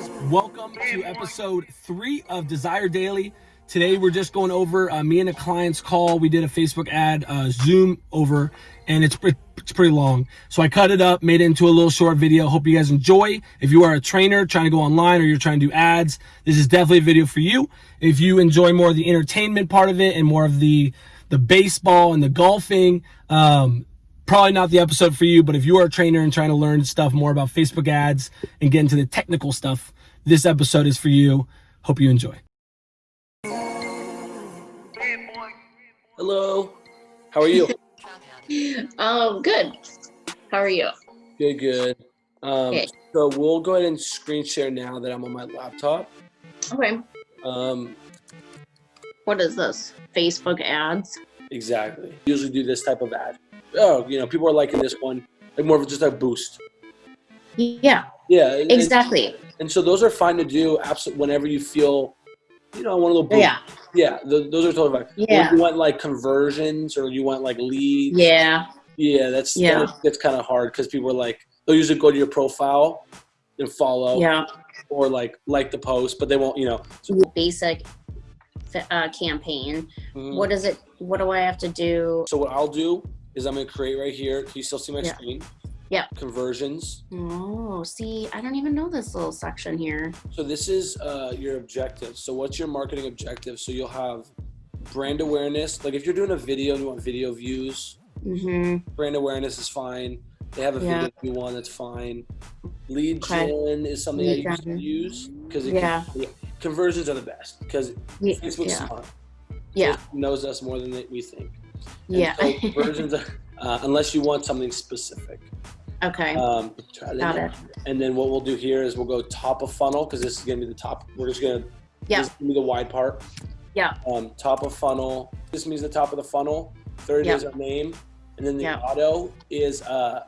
guys? Welcome to episode three of Desire Daily. Today we're just going over uh, me and a client's call. We did a Facebook ad, uh, Zoom over, and it's, pre it's pretty long. So I cut it up, made it into a little short video. Hope you guys enjoy. If you are a trainer trying to go online or you're trying to do ads, this is definitely a video for you. If you enjoy more of the entertainment part of it and more of the the baseball and the golfing, um, probably not the episode for you, but if you are a trainer and trying to learn stuff more about Facebook ads and get into the technical stuff, this episode is for you. Hope you enjoy. Hello. How are you? um, good. How are you? Good, good. Um, okay. So we'll go ahead and screen share now that I'm on my laptop. Okay. Um, what is this? Facebook ads? Exactly. Usually do this type of ad oh, you know, people are liking this one, like more of just a boost. Yeah. Yeah. Exactly. And, and so those are fine to do absolutely whenever you feel, you know, one of the Yeah. Yeah, those are totally fine. Yeah. you want like conversions or you want like leads. Yeah. Yeah, that's yeah. That's, kind of hard because people are like they'll usually go to your profile and follow. Yeah. Or like like the post, but they won't, you know. So Basic uh, campaign. What is it? What do I have to do? So what I'll do is I'm going to create right here. Can you still see my yeah. screen? Yeah. Conversions. Oh, see, I don't even know this little section here. So this is uh, your objective. So what's your marketing objective? So you'll have brand awareness. Like if you're doing a video and you want video views, mm-hmm. brand awareness is fine. They have a yeah. video you want, that's fine. Lead okay. gen is something Lead that you can use because yeah. Can, conversions are the best because yeah. Facebook's yeah. smart. Yeah. knows us more than we think. And yeah. So versions, of, uh, unless you want something specific. Okay. Um, Got it. And then what we'll do here is we'll go top of funnel because this is going to be the top. We're just going to, yeah. this is be the wide part. Yeah. Um, top of funnel. This means the top of the funnel. Third is our name. And then the auto is, uh,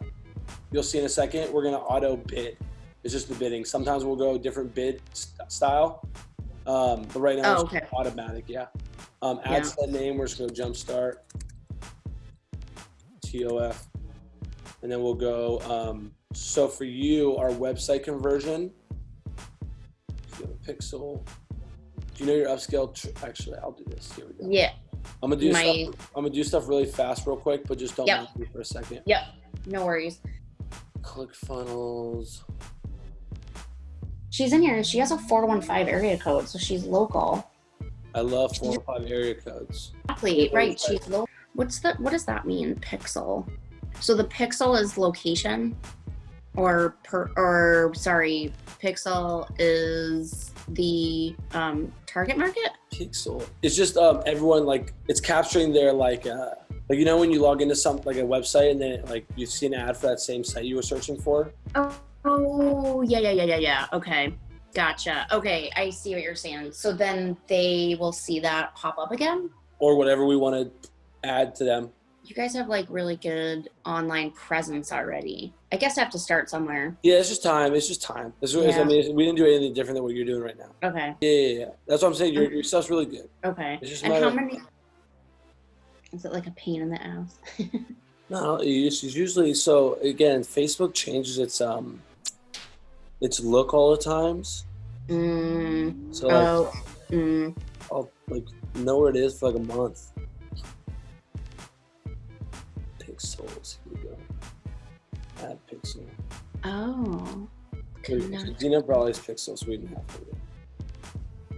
you'll see in a second, we're going to auto bid. It's just the bidding. Sometimes we'll go different bid st style. Um, but right now oh, it's okay. automatic. Yeah. Um, add yeah. set name. We're just going to jumpstart. TOF. And then we'll go, um, so for you, our website conversion, pixel. Do you know your upscale? Actually, I'll do this. Here we go. Yeah. I'm gonna do My... stuff. I'm gonna do stuff really fast, real quick, but just don't yep. mind me for a second. Yep. No worries. ClickFunnels. She's in here. She has a 415 area code, so she's local. I love 415 area codes. Exactly. Right. She's local. What's the, what does that mean, pixel? So the pixel is location or per, or sorry, pixel is the um, target market? Pixel. It's just um, everyone like, it's capturing their like, uh, like you know when you log into something like a website and then like you see an ad for that same site you were searching for? Oh, oh yeah, yeah, yeah, yeah, yeah. Okay. Gotcha. Okay, I see what you're saying. So then they will see that pop up again? Or whatever we want to add to them. You guys have like really good online presence already. I guess I have to start somewhere. Yeah, it's just time. It's just time. It's, yeah. I mean, we didn't do anything different than what you're doing right now. Okay. Yeah, yeah, yeah. That's what I'm saying. Your, your stuff's really good. Okay. It's just and how many? Is it like a pain in the ass? no, it's usually so. Again, Facebook changes its um, its look all the times. Mm. So like, oh. Mm. I'll like know where it is for like a month pixel. Oh. Probably is pixels. so we didn't have to.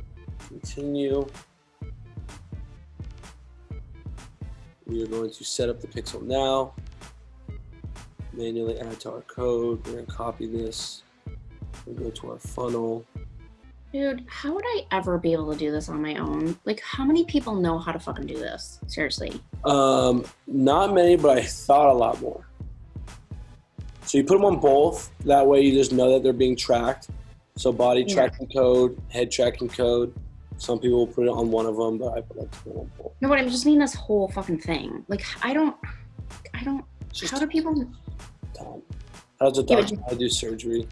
Continue. We are going to set up the pixel now. Manually add to our code. We're going to copy this. We go to our funnel. Dude, how would I ever be able to do this on my own? Like, how many people know how to fucking do this? Seriously. Um, not many, but I thought a lot more. So you put them on both. That way you just know that they're being tracked. So body yeah. tracking code, head tracking code. Some people will put it on one of them, but I put like to on both. No, but I'm just mean this whole fucking thing. Like, I don't, I don't, how do people? Time. How's a doctor? I do surgery.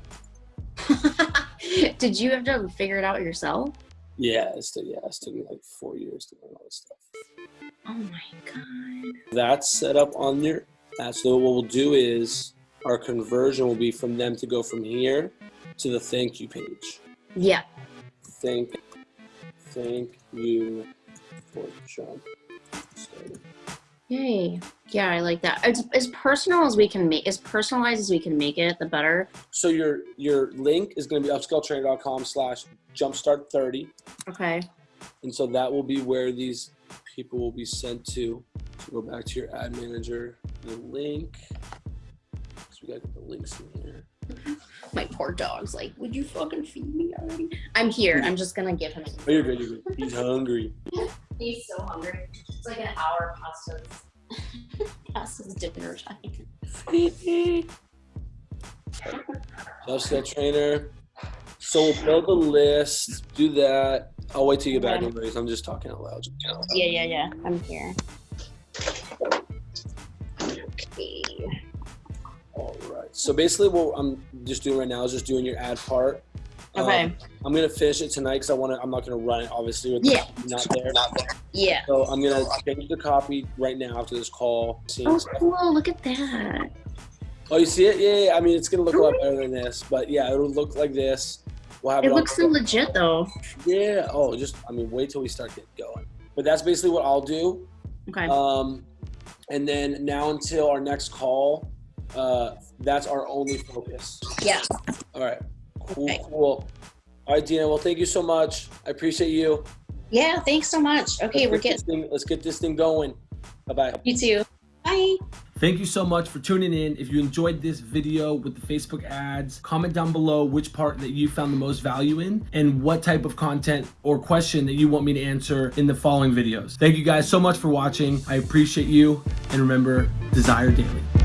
Did you have to figure it out yourself? Yeah, it's took, yeah, it took me like four years to learn all this stuff. Oh my god. That's set up on your. So what we'll do is our conversion will be from them to go from here to the thank you page. Yeah. Thank, thank you for starting. Yay. Yeah, I like that. It's as personal as we can make, as personalized as we can make it, the better. So your your link is going to be upscaletrainer.com slash jumpstart30. Okay. And so that will be where these people will be sent to. So go back to your ad manager, the link. So we got to get the links in here. My poor dog's like, would you fucking feed me already? I'm here. I'm just gonna give him. Oh, you're good. You're good. He's hungry. He's so hungry. It's like an hour past his past his dinner time. Upscale trainer. So we'll build a list. Do that. I'll wait till you get back, Okay. anyways. I'm just talking out loud. Yeah, yeah, yeah. I'm here. So basically, what I'm just doing right now is just doing your ad part. Um, Okay. I'm gonna finish it tonight because I want to. I'm not gonna run it obviously with Yeah. the not there. Not there. Yeah. So I'm gonna change the copy right now after this call. Seeing Oh, stuff. cool. Look at that. Oh, you see it? Yeah, yeah. I mean, it's gonna look a lot better than this, but yeah, it'll look like this. We'll have it, It looks so legit, though. Yeah. Oh, just I mean, wait till we start getting going. But that's basically what I'll do. Okay. Um, and then now until our next call, uh, that's our only focus. Yeah. All right. Cool. Okay. Cool. All right, Dina. Well, thank you so much. I appreciate you. Yeah. Thanks so much. Okay, Let's we're get getting thing, let's get this thing going. Bye bye. you too. Bye. Thank you so much for tuning in. If you enjoyed this video with the Facebook ads, comment down below which part that you found the most value in and what type of content or question that you want me to answer in the following videos. Thank you guys so much for watching. I appreciate you. And remember, desire daily.